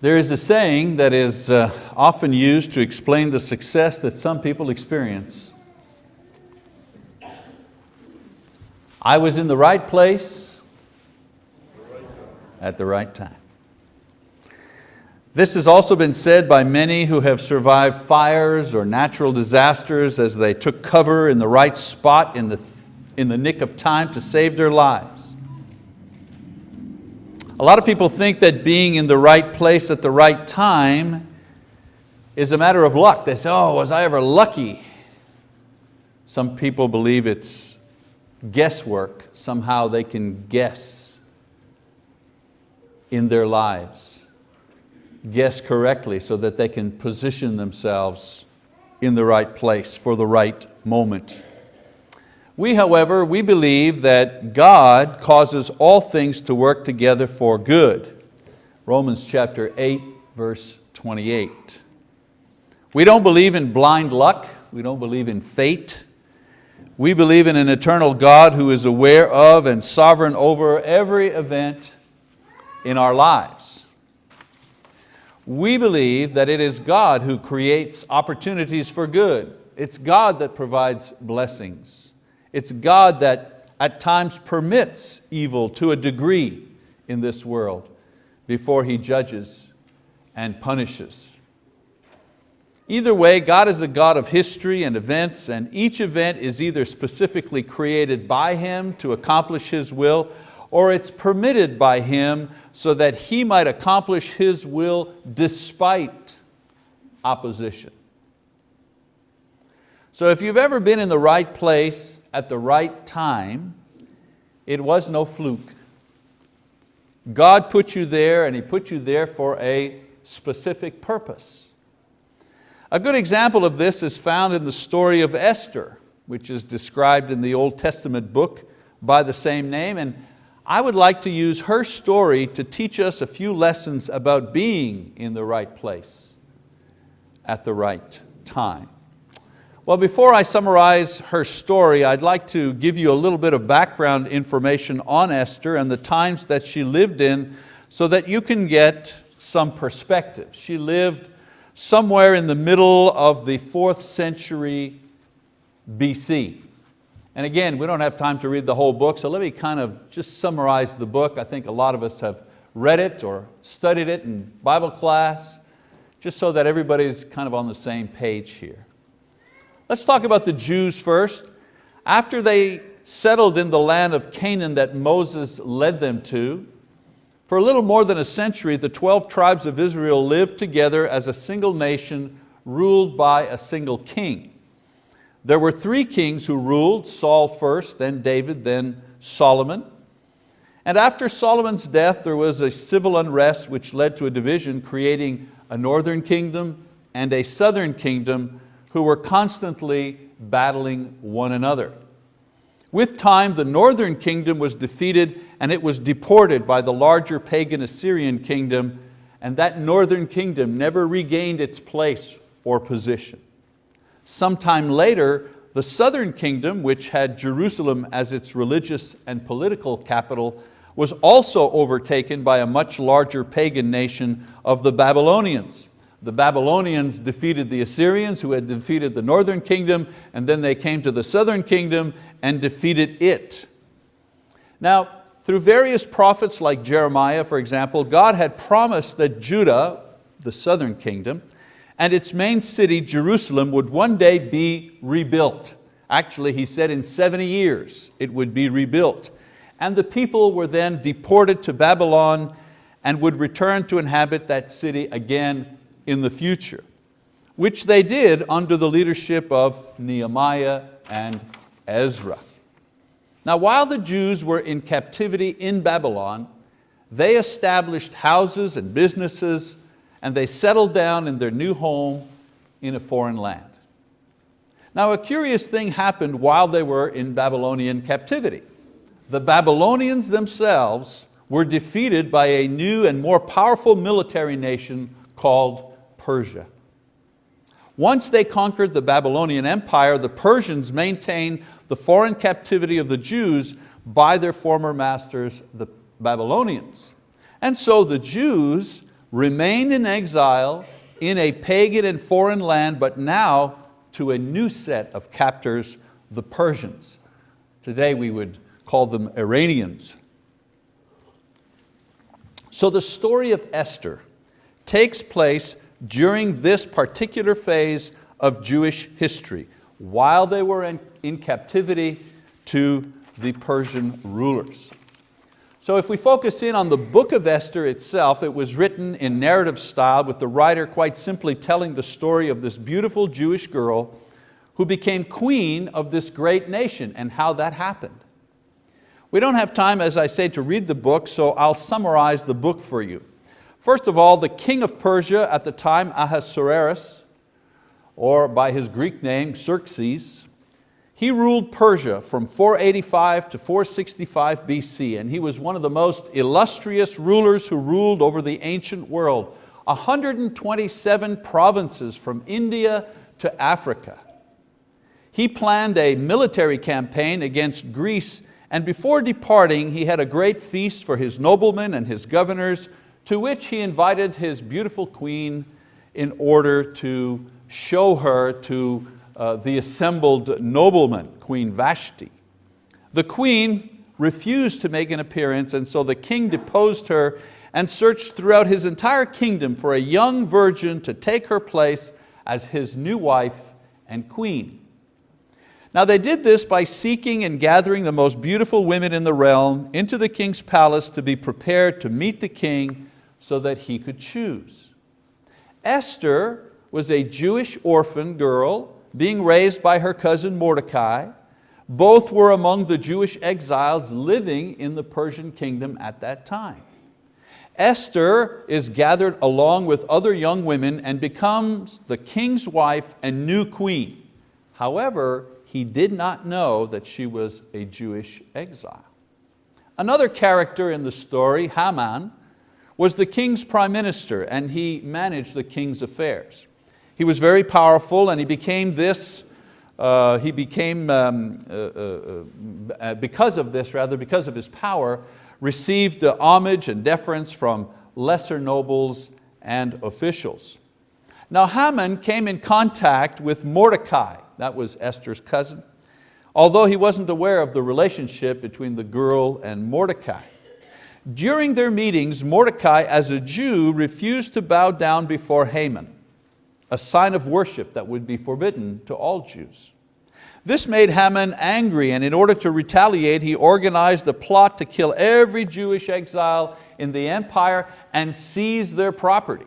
There is a saying that is uh, often used to explain the success that some people experience. I was in the right place at the right time. This has also been said by many who have survived fires or natural disasters as they took cover in the right spot in the, in the nick of time to save their lives. A lot of people think that being in the right place at the right time is a matter of luck. They say, oh, was I ever lucky? Some people believe it's guesswork. Somehow they can guess in their lives, guess correctly so that they can position themselves in the right place for the right moment. We, however, we believe that God causes all things to work together for good. Romans chapter 8, verse 28. We don't believe in blind luck. We don't believe in fate. We believe in an eternal God who is aware of and sovereign over every event in our lives. We believe that it is God who creates opportunities for good. It's God that provides blessings. It's God that at times permits evil to a degree in this world before He judges and punishes. Either way, God is a God of history and events and each event is either specifically created by Him to accomplish His will or it's permitted by Him so that He might accomplish His will despite opposition. So if you've ever been in the right place at the right time, it was no fluke. God put you there and He put you there for a specific purpose. A good example of this is found in the story of Esther, which is described in the Old Testament book by the same name. And I would like to use her story to teach us a few lessons about being in the right place at the right time. Well, before I summarize her story, I'd like to give you a little bit of background information on Esther and the times that she lived in so that you can get some perspective. She lived somewhere in the middle of the fourth century BC. And again, we don't have time to read the whole book, so let me kind of just summarize the book. I think a lot of us have read it or studied it in Bible class, just so that everybody's kind of on the same page here. Let's talk about the Jews first. After they settled in the land of Canaan that Moses led them to, for a little more than a century, the 12 tribes of Israel lived together as a single nation ruled by a single king. There were three kings who ruled, Saul first, then David, then Solomon. And after Solomon's death, there was a civil unrest which led to a division, creating a northern kingdom and a southern kingdom who were constantly battling one another. With time, the northern kingdom was defeated and it was deported by the larger pagan Assyrian kingdom and that northern kingdom never regained its place or position. Sometime later, the southern kingdom, which had Jerusalem as its religious and political capital, was also overtaken by a much larger pagan nation of the Babylonians. The Babylonians defeated the Assyrians who had defeated the northern kingdom and then they came to the southern kingdom and defeated it. Now, through various prophets like Jeremiah, for example, God had promised that Judah, the southern kingdom, and its main city, Jerusalem, would one day be rebuilt. Actually, he said in 70 years it would be rebuilt. And the people were then deported to Babylon and would return to inhabit that city again in the future, which they did under the leadership of Nehemiah and Ezra. Now while the Jews were in captivity in Babylon, they established houses and businesses and they settled down in their new home in a foreign land. Now a curious thing happened while they were in Babylonian captivity. The Babylonians themselves were defeated by a new and more powerful military nation called Persia. Once they conquered the Babylonian Empire, the Persians maintained the foreign captivity of the Jews by their former masters, the Babylonians. And so the Jews remained in exile in a pagan and foreign land, but now to a new set of captors, the Persians. Today we would call them Iranians. So the story of Esther takes place during this particular phase of Jewish history, while they were in, in captivity to the Persian rulers. So if we focus in on the book of Esther itself, it was written in narrative style with the writer quite simply telling the story of this beautiful Jewish girl who became queen of this great nation and how that happened. We don't have time, as I say, to read the book, so I'll summarize the book for you. First of all, the king of Persia at the time, Ahasuerus, or by his Greek name, Xerxes, he ruled Persia from 485 to 465 BC, and he was one of the most illustrious rulers who ruled over the ancient world. 127 provinces from India to Africa. He planned a military campaign against Greece and before departing, he had a great feast for his noblemen and his governors, to which he invited his beautiful queen in order to show her to uh, the assembled noblemen, Queen Vashti. The queen refused to make an appearance and so the king deposed her and searched throughout his entire kingdom for a young virgin to take her place as his new wife and queen. Now they did this by seeking and gathering the most beautiful women in the realm into the king's palace to be prepared to meet the king so that he could choose. Esther was a Jewish orphan girl being raised by her cousin Mordecai. Both were among the Jewish exiles living in the Persian kingdom at that time. Esther is gathered along with other young women and becomes the king's wife and new queen. However, he did not know that she was a Jewish exile. Another character in the story, Haman, was the king's prime minister and he managed the king's affairs. He was very powerful and he became this, uh, he became, um, uh, uh, uh because of this rather, because of his power, received the homage and deference from lesser nobles and officials. Now Haman came in contact with Mordecai, that was Esther's cousin, although he wasn't aware of the relationship between the girl and Mordecai. During their meetings, Mordecai, as a Jew, refused to bow down before Haman, a sign of worship that would be forbidden to all Jews. This made Haman angry and in order to retaliate, he organized a plot to kill every Jewish exile in the empire and seize their property.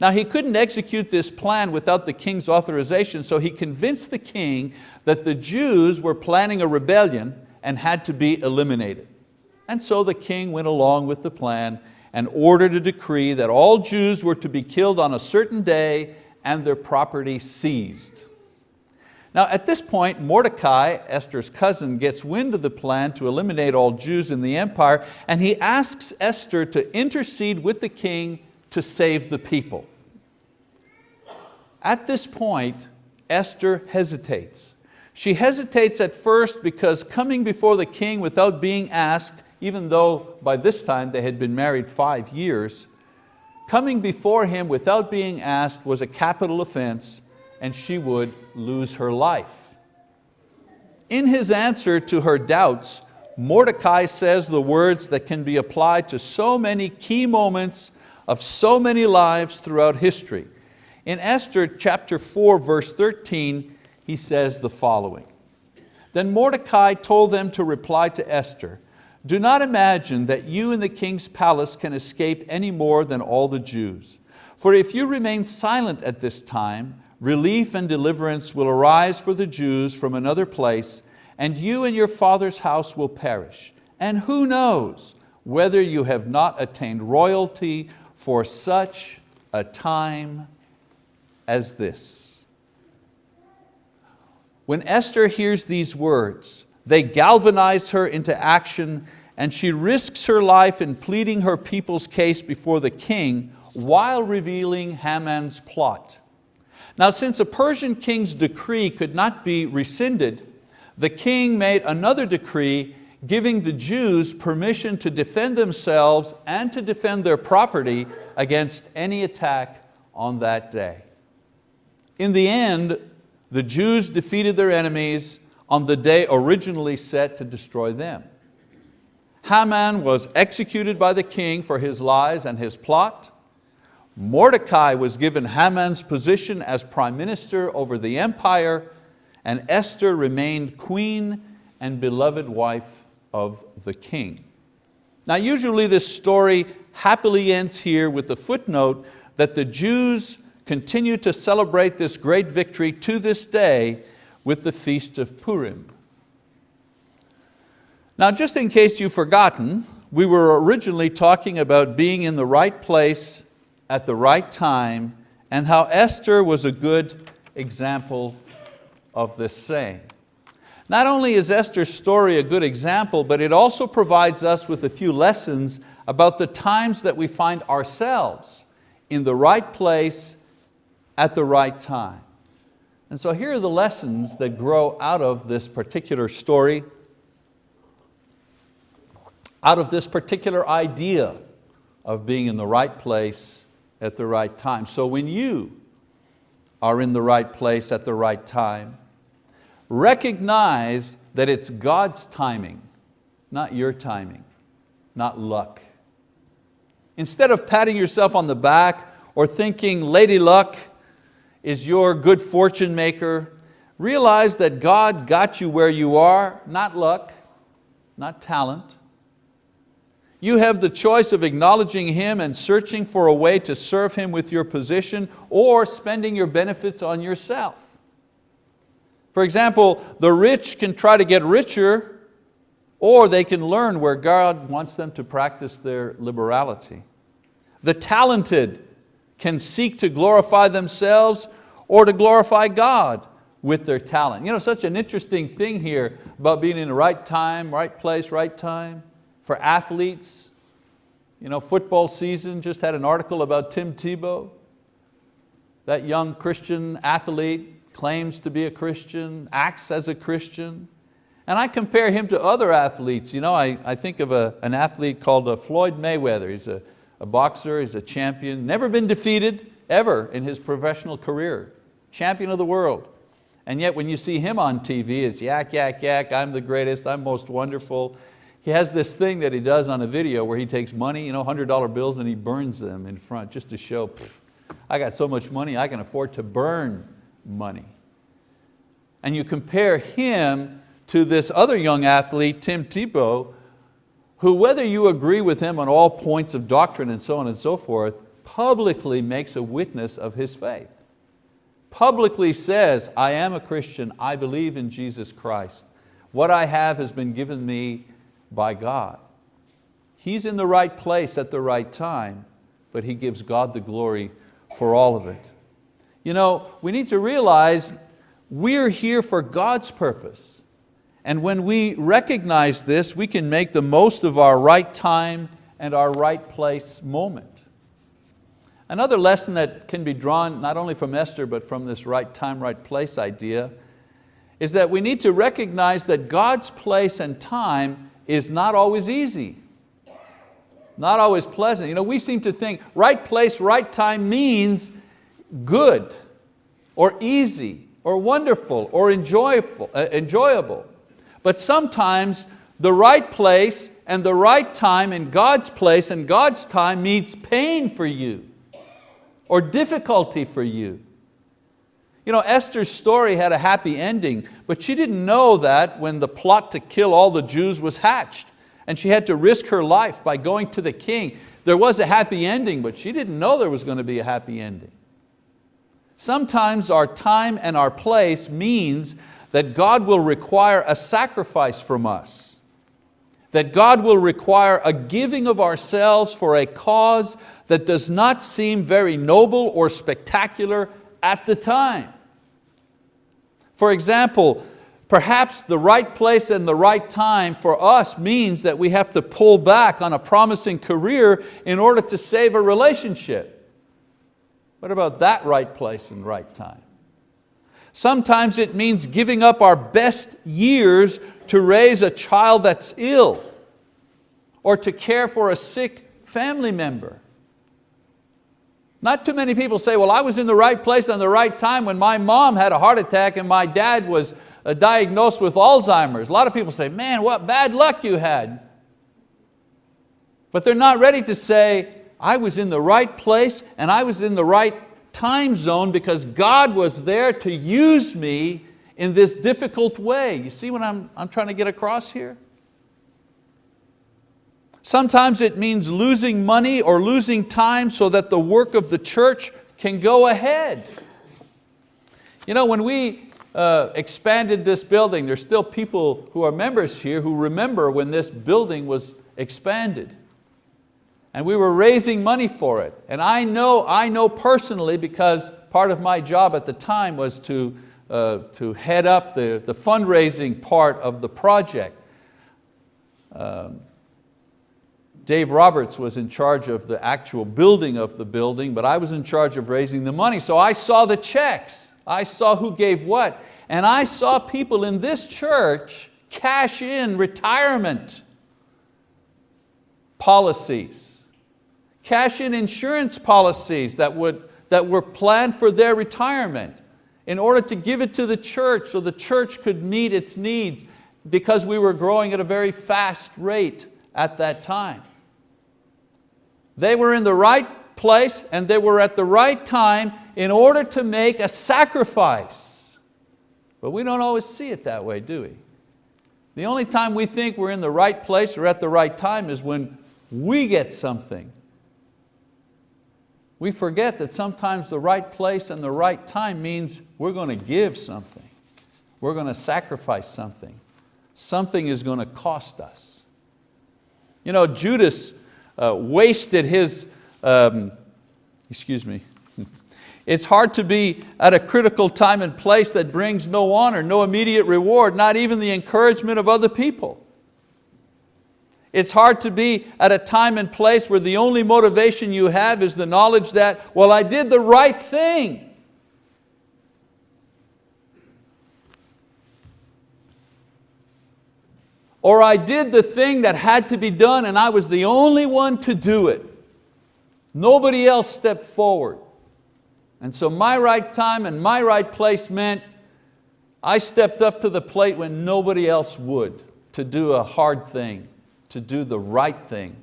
Now he couldn't execute this plan without the king's authorization, so he convinced the king that the Jews were planning a rebellion and had to be eliminated. And so the king went along with the plan and ordered a decree that all Jews were to be killed on a certain day and their property seized. Now at this point, Mordecai, Esther's cousin, gets wind of the plan to eliminate all Jews in the empire and he asks Esther to intercede with the king to save the people. At this point, Esther hesitates. She hesitates at first because coming before the king without being asked, even though by this time they had been married five years, coming before him without being asked was a capital offense and she would lose her life. In his answer to her doubts, Mordecai says the words that can be applied to so many key moments of so many lives throughout history. In Esther chapter 4, verse 13, he says the following. Then Mordecai told them to reply to Esther, do not imagine that you in the king's palace can escape any more than all the Jews. For if you remain silent at this time, relief and deliverance will arise for the Jews from another place, and you and your father's house will perish. And who knows whether you have not attained royalty for such a time as this. When Esther hears these words, they galvanize her into action and she risks her life in pleading her people's case before the king while revealing Haman's plot. Now since a Persian king's decree could not be rescinded, the king made another decree giving the Jews permission to defend themselves and to defend their property against any attack on that day. In the end, the Jews defeated their enemies on the day originally set to destroy them. Haman was executed by the king for his lies and his plot. Mordecai was given Haman's position as prime minister over the empire and Esther remained queen and beloved wife of the king. Now usually this story happily ends here with the footnote that the Jews continue to celebrate this great victory to this day with the Feast of Purim. Now just in case you've forgotten, we were originally talking about being in the right place at the right time and how Esther was a good example of this saying. Not only is Esther's story a good example, but it also provides us with a few lessons about the times that we find ourselves in the right place at the right time. And so here are the lessons that grow out of this particular story, out of this particular idea of being in the right place at the right time. So when you are in the right place at the right time, recognize that it's God's timing, not your timing, not luck. Instead of patting yourself on the back or thinking Lady Luck is your good fortune maker, realize that God got you where you are, not luck, not talent. You have the choice of acknowledging Him and searching for a way to serve Him with your position or spending your benefits on yourself. For example, the rich can try to get richer or they can learn where God wants them to practice their liberality. The talented can seek to glorify themselves or to glorify God with their talent. You know, such an interesting thing here about being in the right time, right place, right time. For athletes, you know, football season, just had an article about Tim Tebow, that young Christian athlete claims to be a Christian, acts as a Christian. And I compare him to other athletes. You know, I, I think of a, an athlete called uh, Floyd Mayweather. He's a, a boxer, he's a champion, never been defeated ever in his professional career. Champion of the world. And yet when you see him on TV, it's yak, yak, yak, I'm the greatest, I'm most wonderful. He has this thing that he does on a video where he takes money, you know, $100 bills and he burns them in front just to show, I got so much money I can afford to burn money. And you compare him to this other young athlete, Tim Tebow, who whether you agree with him on all points of doctrine and so on and so forth, publicly makes a witness of his faith. Publicly says, I am a Christian, I believe in Jesus Christ. What I have has been given me by God. He's in the right place at the right time, but he gives God the glory for all of it. You know, we need to realize we're here for God's purpose. And when we recognize this, we can make the most of our right time and our right place moment. Another lesson that can be drawn not only from Esther, but from this right time, right place idea, is that we need to recognize that God's place and time is not always easy, not always pleasant. You know, we seem to think right place, right time means good or easy or wonderful or enjoyable, uh, enjoyable. But sometimes the right place and the right time in God's place and God's time means pain for you or difficulty for you. You know, Esther's story had a happy ending, but she didn't know that when the plot to kill all the Jews was hatched and she had to risk her life by going to the king. There was a happy ending, but she didn't know there was going to be a happy ending. Sometimes our time and our place means that God will require a sacrifice from us, that God will require a giving of ourselves for a cause that does not seem very noble or spectacular at the time. For example, perhaps the right place and the right time for us means that we have to pull back on a promising career in order to save a relationship. What about that right place and right time? Sometimes it means giving up our best years to raise a child that's ill or to care for a sick family member. Not too many people say, well, I was in the right place on the right time when my mom had a heart attack and my dad was uh, diagnosed with Alzheimer's. A lot of people say, man, what bad luck you had. But they're not ready to say, I was in the right place and I was in the right time zone because God was there to use me in this difficult way. You see what I'm, I'm trying to get across here? Sometimes it means losing money or losing time so that the work of the church can go ahead. You know, when we uh, expanded this building, there's still people who are members here who remember when this building was expanded and we were raising money for it. And I know, I know personally because part of my job at the time was to, uh, to head up the, the fundraising part of the project. Um, Dave Roberts was in charge of the actual building of the building, but I was in charge of raising the money. So I saw the checks, I saw who gave what, and I saw people in this church cash in retirement policies cash in insurance policies that, would, that were planned for their retirement in order to give it to the church so the church could meet its needs because we were growing at a very fast rate at that time. They were in the right place and they were at the right time in order to make a sacrifice. But we don't always see it that way, do we? The only time we think we're in the right place or at the right time is when we get something we forget that sometimes the right place and the right time means we're going to give something. We're going to sacrifice something. Something is going to cost us. You know, Judas uh, wasted his, um, excuse me, it's hard to be at a critical time and place that brings no honor, no immediate reward, not even the encouragement of other people. It's hard to be at a time and place where the only motivation you have is the knowledge that, well, I did the right thing. Or I did the thing that had to be done and I was the only one to do it. Nobody else stepped forward. And so my right time and my right place meant I stepped up to the plate when nobody else would to do a hard thing to do the right thing.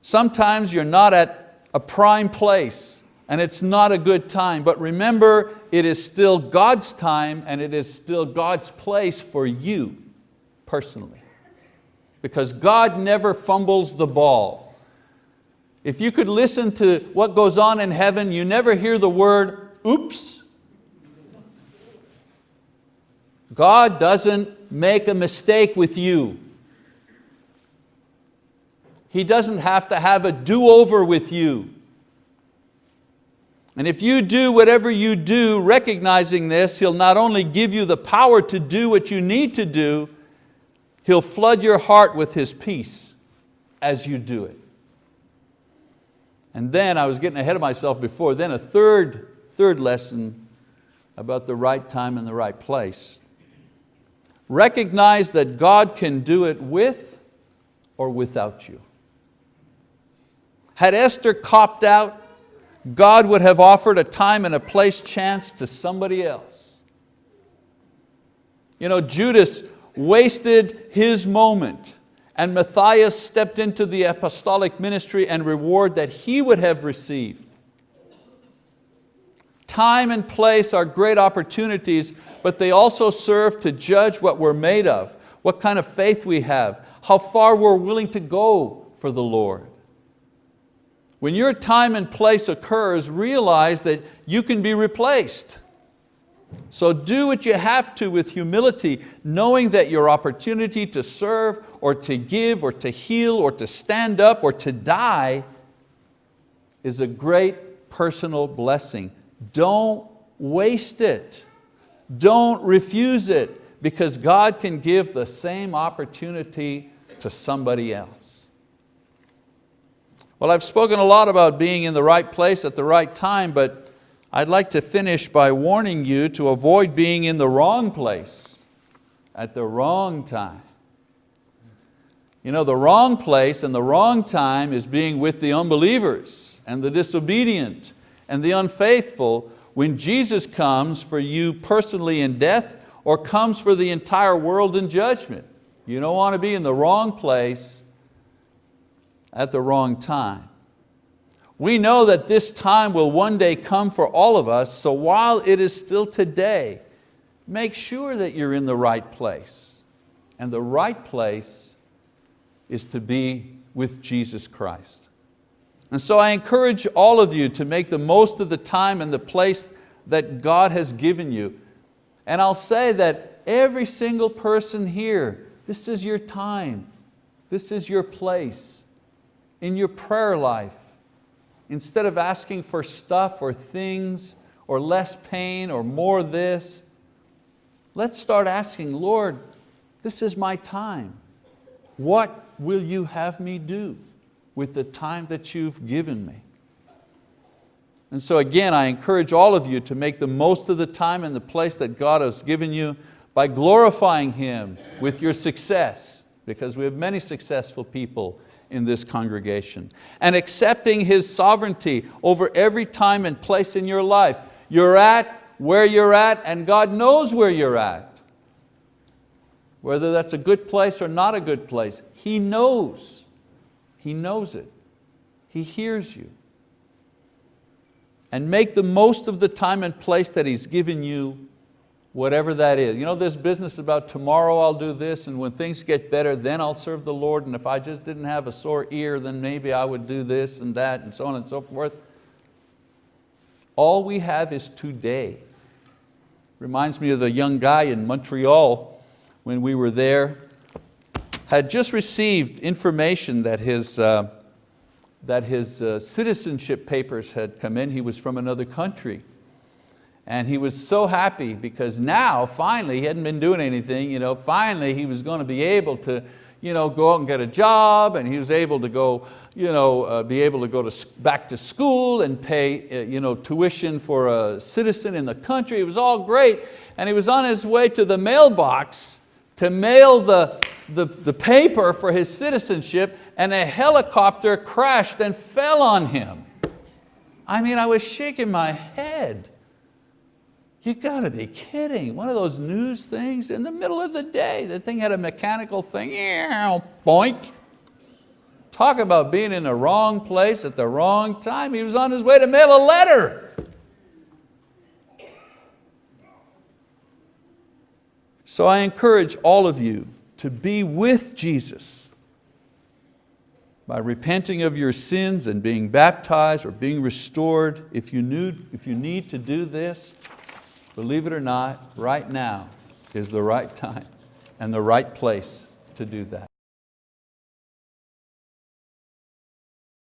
Sometimes you're not at a prime place and it's not a good time, but remember it is still God's time and it is still God's place for you personally. Because God never fumbles the ball. If you could listen to what goes on in heaven, you never hear the word, oops. God doesn't make a mistake with you. He doesn't have to have a do-over with you. And if you do whatever you do, recognizing this, He'll not only give you the power to do what you need to do, He'll flood your heart with His peace as you do it. And then, I was getting ahead of myself before, then a third, third lesson about the right time and the right place. Recognize that God can do it with or without you. Had Esther copped out, God would have offered a time and a place chance to somebody else. You know, Judas wasted his moment and Matthias stepped into the apostolic ministry and reward that he would have received. Time and place are great opportunities, but they also serve to judge what we're made of, what kind of faith we have, how far we're willing to go for the Lord. When your time and place occurs, realize that you can be replaced. So do what you have to with humility, knowing that your opportunity to serve or to give or to heal or to stand up or to die is a great personal blessing don't waste it. Don't refuse it because God can give the same opportunity to somebody else. Well, I've spoken a lot about being in the right place at the right time, but I'd like to finish by warning you to avoid being in the wrong place at the wrong time. You know, the wrong place and the wrong time is being with the unbelievers and the disobedient and the unfaithful when Jesus comes for you personally in death or comes for the entire world in judgment. You don't want to be in the wrong place at the wrong time. We know that this time will one day come for all of us, so while it is still today, make sure that you're in the right place. And the right place is to be with Jesus Christ. And so I encourage all of you to make the most of the time and the place that God has given you. And I'll say that every single person here, this is your time, this is your place in your prayer life Instead of asking for stuff or things or less pain or more this, let's start asking, Lord, this is my time. What will you have me do with the time that you've given me? And so again, I encourage all of you to make the most of the time and the place that God has given you by glorifying Him with your success, because we have many successful people in this congregation and accepting His sovereignty over every time and place in your life. You're at where you're at and God knows where you're at. Whether that's a good place or not a good place, He knows. He knows it. He hears you. And make the most of the time and place that He's given you whatever that is. You know this business about tomorrow I'll do this and when things get better then I'll serve the Lord and if I just didn't have a sore ear then maybe I would do this and that and so on and so forth. All we have is today. Reminds me of the young guy in Montreal when we were there, had just received information that his, uh, that his uh, citizenship papers had come in. He was from another country. And he was so happy because now, finally, he hadn't been doing anything, you know, finally he was going to be able to you know, go out and get a job and he was able to go, you know, uh, be able to go to, back to school and pay uh, you know, tuition for a citizen in the country. It was all great. And he was on his way to the mailbox to mail the, the, the paper for his citizenship and a helicopter crashed and fell on him. I mean, I was shaking my head. You got to be kidding. One of those news things in the middle of the day. The thing had a mechanical thing, boink. Talk about being in the wrong place at the wrong time. He was on his way to mail a letter. So I encourage all of you to be with Jesus by repenting of your sins and being baptized or being restored. If you, need, if you need to do this, Believe it or not, right now is the right time and the right place to do that.